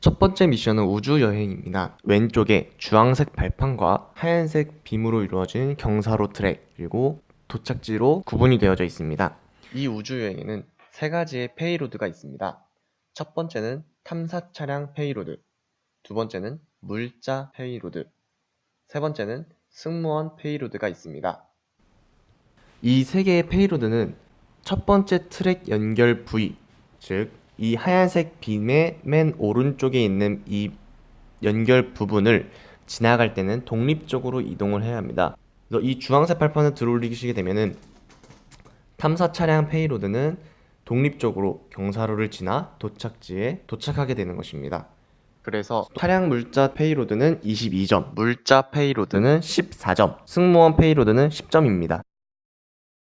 첫 번째 미션은 우주여행입니다. 왼쪽에 주황색 발판과 하얀색 빔으로 이루어진 경사로 트랙 그리고 도착지로 구분이 되어져 있습니다. 이 우주여행에는 세 가지의 payload가 있습니다. 첫 번째는 탐사 차량 payload, 두 번째는 물자 payload, 세 번째는 승무원 payload가 있습니다. 이 세 개의 payload는 첫 번째 트랙 연결 부위, 즉 이 하얀색 빔의 맨 오른쪽에 있는 이 연결 부분을 지나갈 때는 독립적으로 이동을 해야 합니다. 그래서 이 주황색 발판을 들어올리시게 되면은 탐사 차량 payload는 독립적으로 경사로를 지나 도착지에 도착하게 되는 것입니다. 그래서 차량 물자 payload는 22점, 물자 payload는 14점, 승무원 payload는 10점입니다.